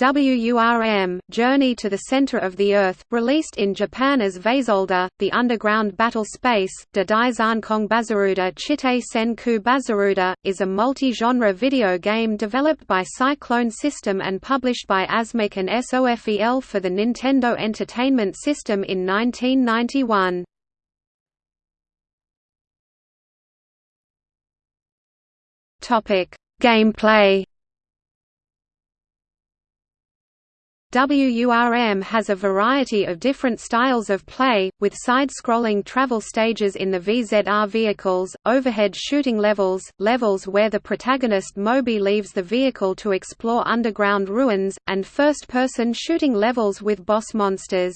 WURM, Journey to the Center of the Earth, released in Japan as Vasolda, The Underground Battle Space, De Kong Bazaruda Chite Senku Bazaruda, is a multi-genre video game developed by Cyclone System and published by Asmik and SOFEL for the Nintendo Entertainment System in 1991. Gameplay WURM has a variety of different styles of play, with side-scrolling travel stages in the VZR vehicles, overhead shooting levels, levels where the protagonist Moby leaves the vehicle to explore underground ruins, and first-person shooting levels with boss monsters.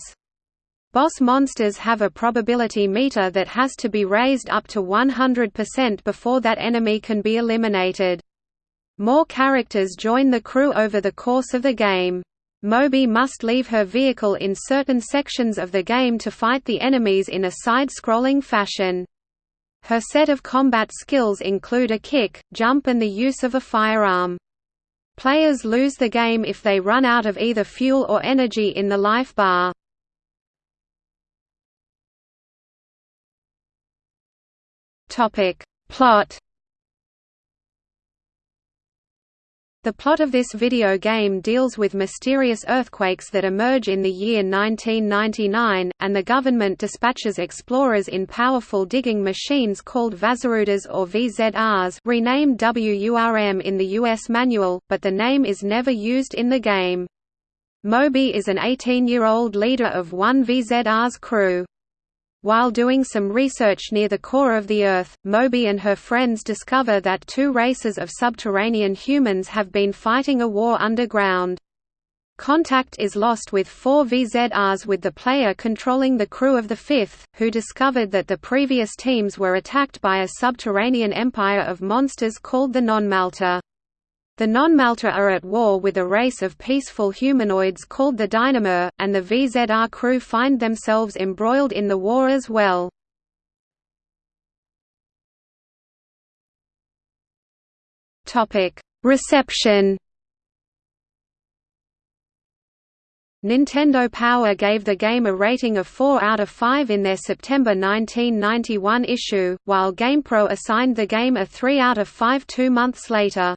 Boss monsters have a probability meter that has to be raised up to 100% before that enemy can be eliminated. More characters join the crew over the course of the game. Moby must leave her vehicle in certain sections of the game to fight the enemies in a side-scrolling fashion. Her set of combat skills include a kick, jump and the use of a firearm. Players lose the game if they run out of either fuel or energy in the life bar. Plot The plot of this video game deals with mysterious earthquakes that emerge in the year 1999, and the government dispatches explorers in powerful digging machines called Vazarudas or VZRs renamed WURM in the U.S. manual, but the name is never used in the game. Moby is an 18-year-old leader of one VZR's crew. While doing some research near the core of the Earth, Moby and her friends discover that two races of subterranean humans have been fighting a war underground. Contact is lost with four VZRs with the player controlling the crew of the fifth, who discovered that the previous teams were attacked by a subterranean empire of monsters called the Nonmalta. The non-Malta are at war with a race of peaceful humanoids called the Dynamur, and the VZR crew find themselves embroiled in the war as well. Reception Nintendo Power gave the game a rating of 4 out of 5 in their September 1991 issue, while GamePro assigned the game a 3 out of 5 two months later.